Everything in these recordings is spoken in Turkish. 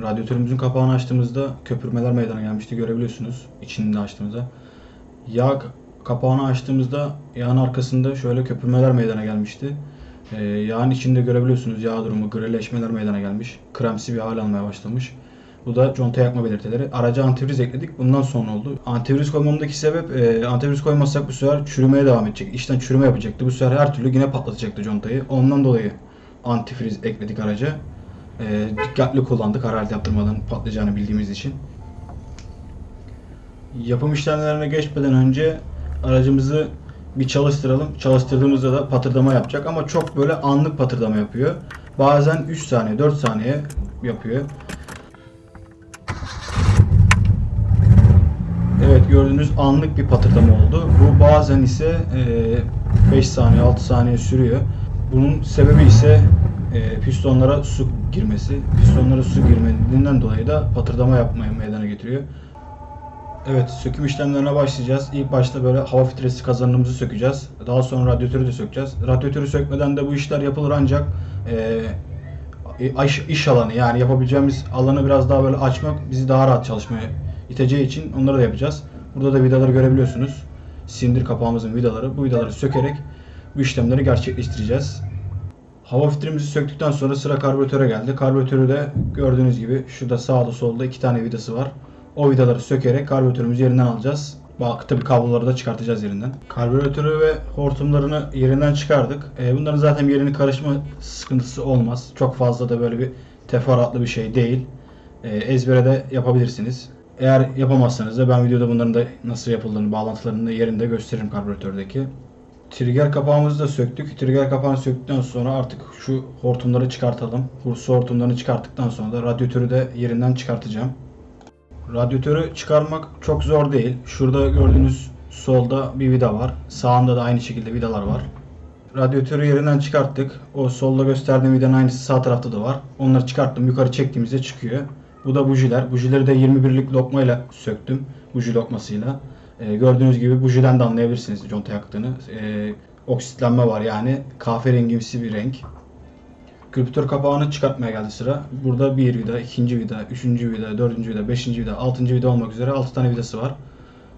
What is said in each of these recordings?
Radyatörümüzün kapağını açtığımızda köpürmeler meydana gelmişti görebiliyorsunuz içinde açtığımızda. Yağ kapağını açtığımızda yağın arkasında şöyle köpürmeler meydana gelmişti. Ee, yağın içinde görebiliyorsunuz yağ durumu, grileşmeler meydana gelmiş. Kremsi bir hal almaya başlamış. Bu da conta yakma belirtileri. Araca antifriz ekledik. Bundan sonra oldu. Antifriz koymamdaki sebep e, antifriz koymazsak bu sefer çürümeye devam edecek. İçten çürüme yapacaktı. Bu sefer her türlü yine patlatacaktı contayı. Ondan dolayı antifriz ekledik araca. E, dikkatli kullandık hararet yaptırmadan patlayacağını bildiğimiz için. Yapım işlemlerine geçmeden önce aracımızı bir çalıştıralım. Çalıştırdığımızda da patırdama yapacak ama çok böyle anlık patırdama yapıyor. Bazen 3 saniye, 4 saniye yapıyor. Evet gördüğünüz anlık bir patırdama oldu. Bu bazen ise 5 saniye 6 saniye sürüyor. Bunun sebebi ise e, pistonlara su girmesi. Pistonlara su girmediğinden dolayı da patırdama yapmaya meydana getiriyor. Evet söküm işlemlerine başlayacağız. İlk başta böyle hava filtresi kazanımızı sökeceğiz. Daha sonra radyatörü de sökeceğiz. Radyatörü sökmeden de bu işler yapılır ancak e, iş, alanı yani yapabileceğimiz alanı biraz daha böyle açmak bizi daha rahat çalışmaya iteceği için onları da yapacağız. Burada da vidaları görebiliyorsunuz. Sindir kapağımızın vidaları. Bu vidaları sökerek bu işlemleri gerçekleştireceğiz. Hava filtremizi söktükten sonra sıra karbüratöre geldi. Karbüratörü de gördüğünüz gibi şurada sağda solda iki tane vidası var. O vidaları sökerek karbüratörümüzü yerinden alacağız. Bak tabii kabloları da çıkartacağız yerinden. Karbüratörü ve hortumlarını yerinden çıkardık. E, bunların zaten yerini karışma sıkıntısı olmaz. Çok fazla da böyle bir teferruatlı bir şey değil. E, ezbere de yapabilirsiniz. Eğer yapamazsanız da ben videoda bunların da nasıl yapıldığını, bağlantılarını yerinde gösteririm karbüratördeki. Trigger kapağımızı da söktük. Trigger kapağını söktükten sonra artık şu hortumları çıkartalım. Su hortumlarını çıkarttıktan sonra da radyatörü de yerinden çıkartacağım. Radyatörü çıkarmak çok zor değil. Şurada gördüğünüz solda bir vida var. Sağında da aynı şekilde vidalar var. Radyatörü yerinden çıkarttık. O solda gösterdiğim vidanın aynısı sağ tarafta da var. Onları çıkarttım. Yukarı çektiğimizde çıkıyor. Bu da bujiler. Bujileri de 21'lik lokmayla söktüm. Buji lokmasıyla. Ee, gördüğünüz gibi bujiden de anlayabilirsiniz conta yaktığını. Ee, oksitlenme var yani kahverengimsi bir renk. Kriptör kapağını çıkartmaya geldi sıra. Burada bir vida, ikinci vida, üçüncü vida, dördüncü vida, beşinci vida, altıncı vida olmak üzere 6 tane vidası var.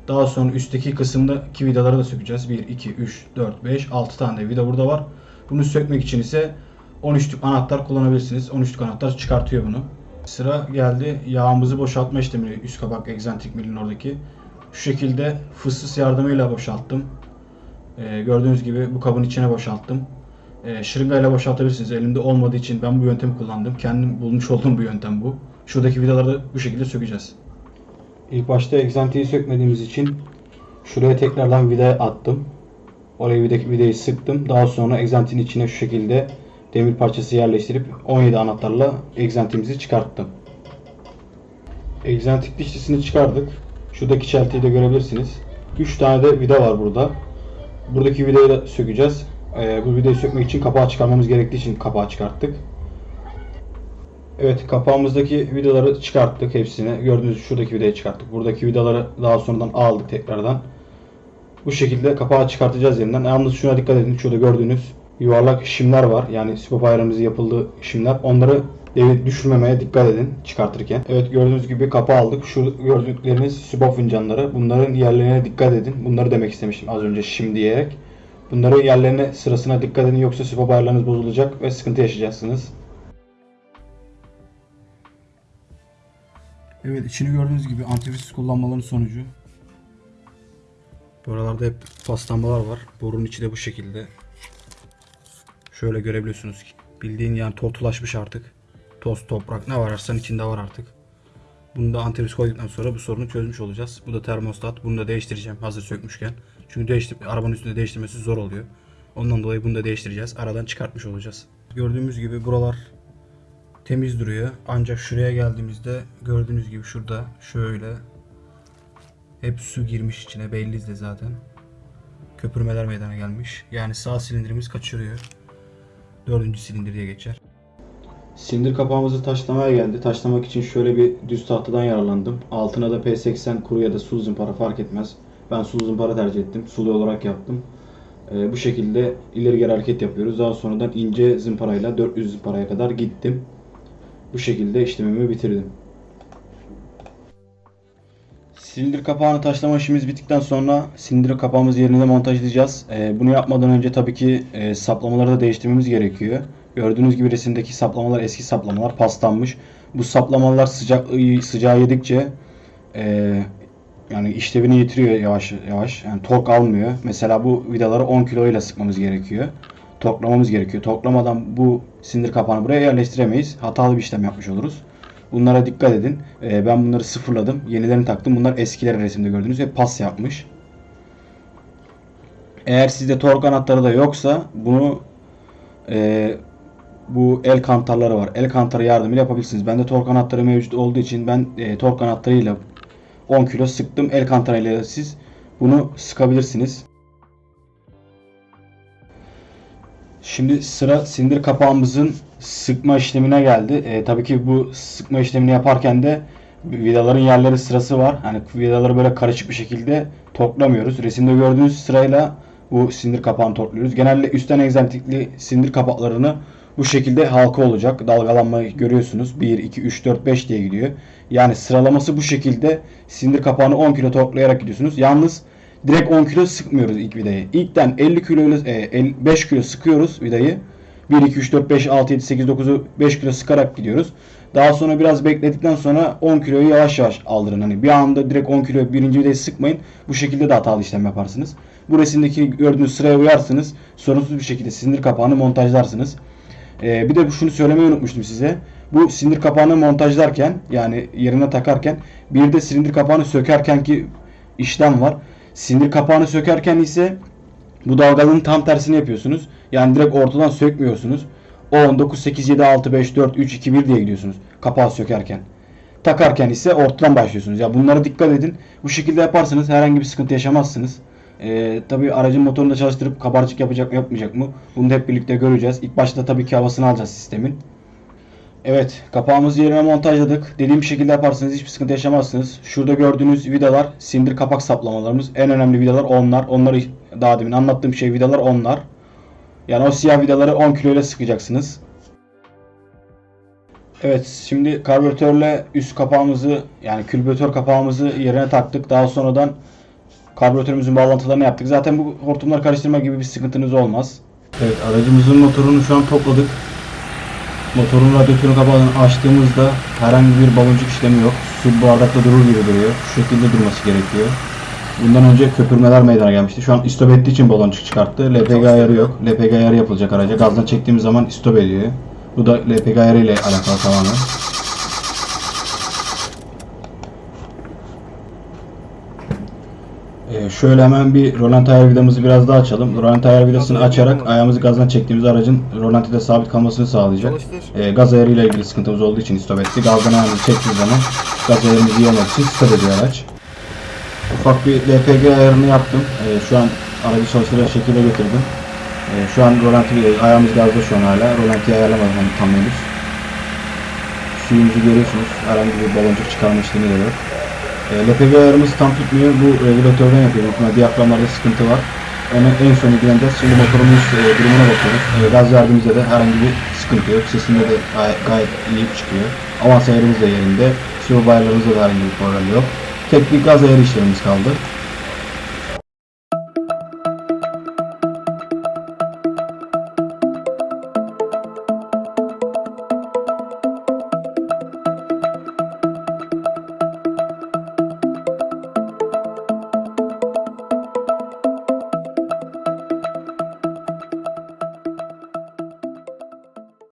Daha sonra üstteki kısımdaki vidaları da sökeceğiz. 1, 2, 3, 4, 5, 6 tane de vida burada var. Bunu sökmek için ise 13'lük anahtar kullanabilirsiniz. 13'lük anahtar çıkartıyor bunu. Sıra geldi yağımızı boşaltma işlemi üst kapak egzantrik milin oradaki. Şu şekilde fıssız yardımıyla boşalttım. Ee, gördüğünüz gibi bu kabın içine boşalttım. Ee, şırıngayla boşaltabilirsiniz. Elimde olmadığı için ben bu yöntemi kullandım. Kendim bulmuş olduğum bu yöntem bu. Şuradaki vidaları da bu şekilde sökeceğiz. İlk başta egzantiği sökmediğimiz için şuraya tekrardan vida attım. Oraya vidaki vidayı sıktım. Daha sonra egzantin içine şu şekilde demir parçası yerleştirip 17 anahtarla egzantimizi çıkarttım. Egzantik dişlisini çıkardık. Şuradaki çeltiyi de görebilirsiniz. 3 tane de vida var burada. Buradaki vidayı da sökeceğiz. Ee, bu vidayı sökmek için kapağı çıkarmamız gerektiği için kapağı çıkarttık. Evet kapağımızdaki vidaları çıkarttık hepsini. Gördüğünüz şuradaki vidayı çıkarttık. Buradaki vidaları daha sonradan aldık tekrardan. Bu şekilde kapağı çıkartacağız yeniden. Yalnız şuna dikkat edin. Şurada gördüğünüz yuvarlak şimler var. Yani sipop ayarımızı yapıldığı şimler. Onları devi düşürmemeye dikkat edin çıkartırken. Evet gördüğünüz gibi kapağı aldık. Şu gördükleriniz sipop fincanları. Bunların yerlerine dikkat edin. Bunları demek istemiştim az önce şim diyerek. Bunları yerlerine sırasına dikkat edin yoksa sipop ayarlarınız bozulacak ve sıkıntı yaşayacaksınız. Evet içini gördüğünüz gibi antifriz kullanmaların sonucu. Buralarda hep paslanmalar var. Borunun içi de bu şekilde. Şöyle görebiliyorsunuz ki. Bildiğin yani tortulaşmış artık. Toz, toprak ne vararsan içinde var artık. Bunu da antifriz koyduktan sonra bu sorunu çözmüş olacağız. Bu da termostat. Bunu da değiştireceğim hazır sökmüşken. Çünkü değiştir arabanın üstünde değiştirmesi zor oluyor. Ondan dolayı bunu da değiştireceğiz. Aradan çıkartmış olacağız. Gördüğümüz gibi buralar temiz duruyor. Ancak şuraya geldiğimizde gördüğünüz gibi şurada şöyle hep su girmiş içine belli de zaten. Köpürmeler meydana gelmiş. Yani sağ silindirimiz kaçırıyor. Dördüncü silindir geçer. Sindir kapağımızı taşlamaya geldi. Taşlamak için şöyle bir düz tahtadan yararlandım. Altına da P80 kuru ya da sulu zımpara fark etmez. Ben sulu zımpara tercih ettim. Sulu olarak yaptım. Ee, bu şekilde ileri geri hareket yapıyoruz. Daha sonradan ince zımparayla 400 zımparaya kadar gittim. bu şekilde işlemimi bitirdim. Silindir kapağını taşlama işimiz bittikten sonra silindir kapağımızı yerine montajlayacağız. Ee, bunu yapmadan önce tabii ki e, saplamaları da değiştirmemiz gerekiyor. Gördüğünüz gibi resimdeki saplamalar eski saplamalar paslanmış. Bu saplamalar sıcak sıcağı yedikçe e, yani işlevini yitiriyor yavaş yavaş. Yani tork almıyor. Mesela bu vidaları 10 kilo ile sıkmamız gerekiyor. Torklamamız gerekiyor. Torklamadan bu silindir kapağını buraya yerleştiremeyiz. Hatalı bir işlem yapmış oluruz. Bunlara dikkat edin. Ee, ben bunları sıfırladım. Yenilerini taktım. Bunlar eskileri resimde gördüğünüz ve pas yapmış. Eğer sizde tork anahtarı da yoksa bunu e, bu el kantarları var. El kantarı yardımıyla yapabilirsiniz. Bende tork anahtarı mevcut olduğu için ben e, tork anahtarıyla 10 kilo sıktım. El kantarıyla siz bunu sıkabilirsiniz. Şimdi sıra sindir kapağımızın sıkma işlemine geldi. E, tabii ki bu sıkma işlemini yaparken de vidaların yerleri sırası var. Hani vidaları böyle karışık bir şekilde torklamıyoruz. Resimde gördüğünüz sırayla bu sindir kapağını torkluyoruz. Genelde üstten egzantikli sindir kapaklarını bu şekilde halka olacak. Dalgalanmayı görüyorsunuz. 1, 2, 3, 4, 5 diye gidiyor. Yani sıralaması bu şekilde sindir kapağını 10 kilo torklayarak gidiyorsunuz. Yalnız direkt 10 kilo sıkmıyoruz ilk vidayı. İlkten 50 kilo ile 5 kilo sıkıyoruz vidayı. 1, 2, 3, 4, 5, 6, 7, 8, 9'u 5 kilo sıkarak gidiyoruz. Daha sonra biraz bekledikten sonra 10 kiloyu yavaş yavaş aldırın. Hani bir anda direkt 10 kilo birinci vidayı sıkmayın. Bu şekilde de hatalı işlem yaparsınız. Bu resimdeki gördüğünüz sıraya uyarsınız. Sorunsuz bir şekilde sindir kapağını montajlarsınız. Ee, bir de şunu söylemeyi unutmuştum size. Bu silindir kapağını montajlarken yani yerine takarken bir de silindir kapağını sökerken ki işlem var. Silindir kapağını sökerken ise bu dalgalığın tam tersini yapıyorsunuz. Yani direkt ortadan sökmüyorsunuz. 10, 9, 8, 7, 6, 5, 4, 3, 2, 1 diye gidiyorsunuz. Kapağı sökerken. Takarken ise ortadan başlıyorsunuz. Ya bunlara dikkat edin. Bu şekilde yaparsanız herhangi bir sıkıntı yaşamazsınız. Ee, tabii aracın motorunu da çalıştırıp kabarcık yapacak mı yapmayacak mı? Bunu da hep birlikte göreceğiz. İlk başta tabii ki havasını alacağız sistemin. Evet kapağımızı yerine montajladık. Dediğim şekilde yaparsanız hiçbir sıkıntı yaşamazsınız. Şurada gördüğünüz vidalar sindir kapak saplamalarımız. En önemli vidalar onlar. Onları daha demin anlattığım şey vidalar onlar. Yani o siyah vidaları 10 kilo ile sıkacaksınız. Evet şimdi karbüratörle üst kapağımızı yani külbüratör kapağımızı yerine taktık. Daha sonradan karbüratörümüzün bağlantılarını yaptık. Zaten bu hortumları karıştırma gibi bir sıkıntınız olmaz. Evet aracımızın motorunu şu an topladık. Motorun radyatörün kapağını açtığımızda herhangi bir baloncuk işlemi yok. Su bardakta durur gibi duruyor. Şu şekilde durması gerekiyor. Bundan önce köpürmeler meydana gelmişti. Şu an istop ettiği için baloncuk çıkarttı. LPG ayarı yok. LPG ayarı yapılacak araca. Gazdan çektiğimiz zaman istop ediyor. Bu da LPG ayarı ile alakalı tamamen. Ee, şöyle hemen bir rolanti ayar vidamızı biraz daha açalım. Rolanti ayar vidasını açarak ayağımızı gazdan çektiğimiz aracın rolantide sabit kalmasını sağlayacak. Ee, gaz ayarıyla ilgili sıkıntımız olduğu için stop etti. Gazdan ayağımızı çektiğimiz zaman gaz ayarımızı yemek için stop ediyor araç. Ufak bir LPG ayarını yaptım. Ee, şu an aracı çalıştıracak şekilde getirdim. Ee, şu an rolanti ayağımız gazda şu an hala. Rolantiyi ayarlamadım hani tam henüz. Suyumuzu görüyorsunuz. Herhangi bir baloncuk çıkarma işlemi de yok. E, LPG ayarımız tam tutmuyor. Bu regülatörden yapıyor. Muhtemelen diyaframlarda sıkıntı var. Onu en son ilgileneceğiz. Şimdi motorumuz e, durumuna bakıyoruz. E, gaz verdiğimizde de herhangi bir sıkıntı yok. Sesinde de gayet, gayet iyi çıkıyor. Avans ayarımız da yerinde. Sıvı ayarlarımızda da herhangi bir problem yok. Tek bir gaz ayarı işlemimiz kaldı.